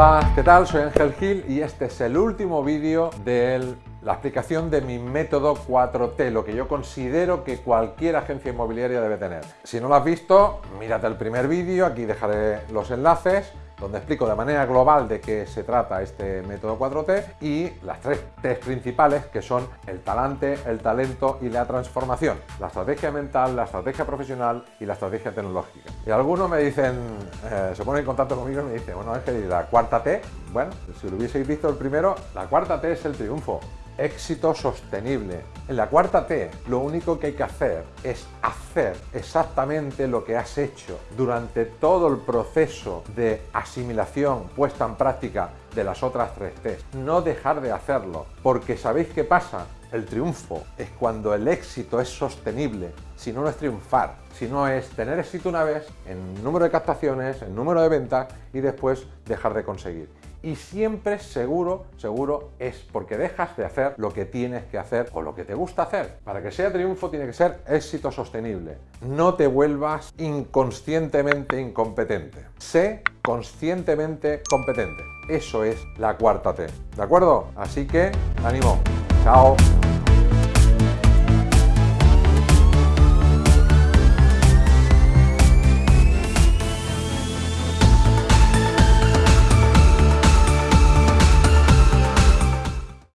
Hola, ¿qué tal? Soy Ángel Gil y este es el último vídeo de la explicación de mi método 4T, lo que yo considero que cualquier agencia inmobiliaria debe tener. Si no lo has visto, mírate el primer vídeo, aquí dejaré los enlaces donde explico de manera global de qué se trata este método 4T y las tres T principales que son el talante, el talento y la transformación. La estrategia mental, la estrategia profesional y la estrategia tecnológica. Y algunos me dicen, eh, se ponen en contacto conmigo y me dicen, bueno, es que la cuarta T, bueno, si lo hubieseis visto el primero, la cuarta T es el triunfo éxito sostenible. En la cuarta T, lo único que hay que hacer es hacer exactamente lo que has hecho durante todo el proceso de asimilación puesta en práctica de las otras tres T. No dejar de hacerlo, porque ¿sabéis qué pasa? El triunfo es cuando el éxito es sostenible, si no, no es triunfar, si no es tener éxito una vez en número de captaciones, en número de ventas y después dejar de conseguir y siempre seguro, seguro es porque dejas de hacer lo que tienes que hacer o lo que te gusta hacer. Para que sea triunfo tiene que ser éxito sostenible. No te vuelvas inconscientemente incompetente. Sé conscientemente competente. Eso es la cuarta T. ¿De acuerdo? Así que, ánimo. Chao.